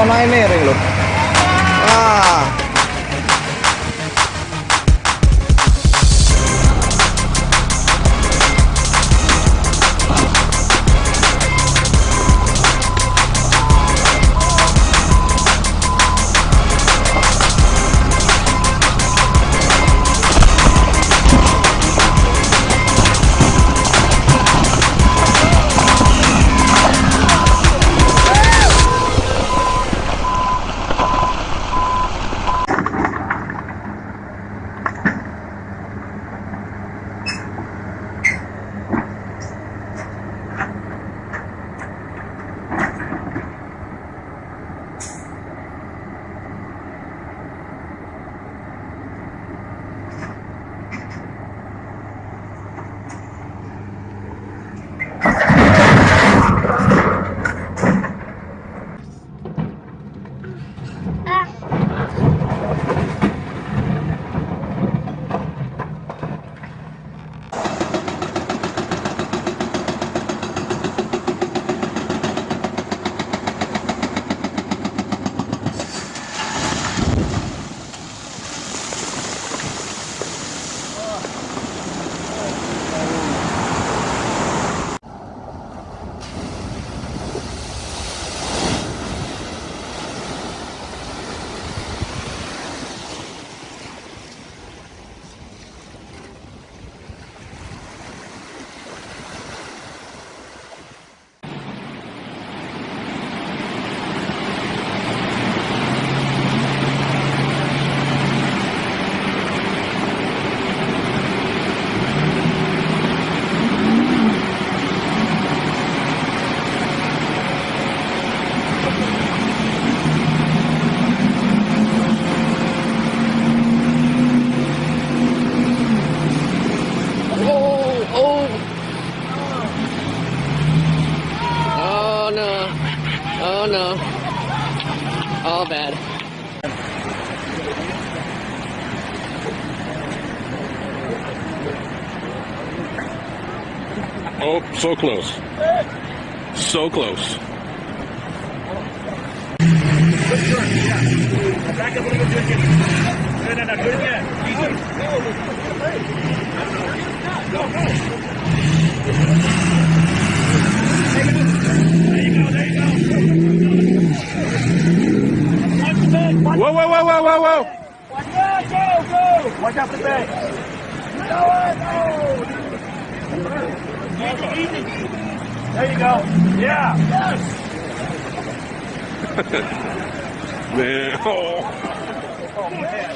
pamain ini rin, loh. Oh no. All bad. Oh, so close. So close. go! Watch out, go, go! Watch out for the back. Easy, easy. There you go. Yeah. Yes. Man, oh.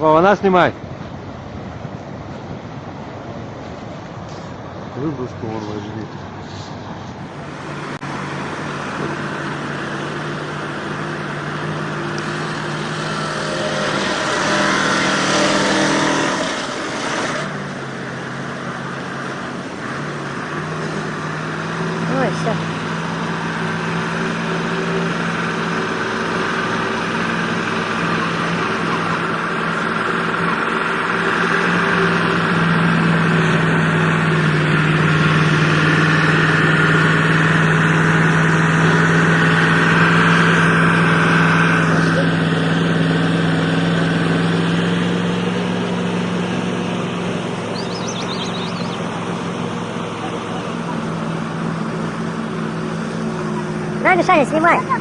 Вова, снимай. Выброску вон возьми. Ada saya.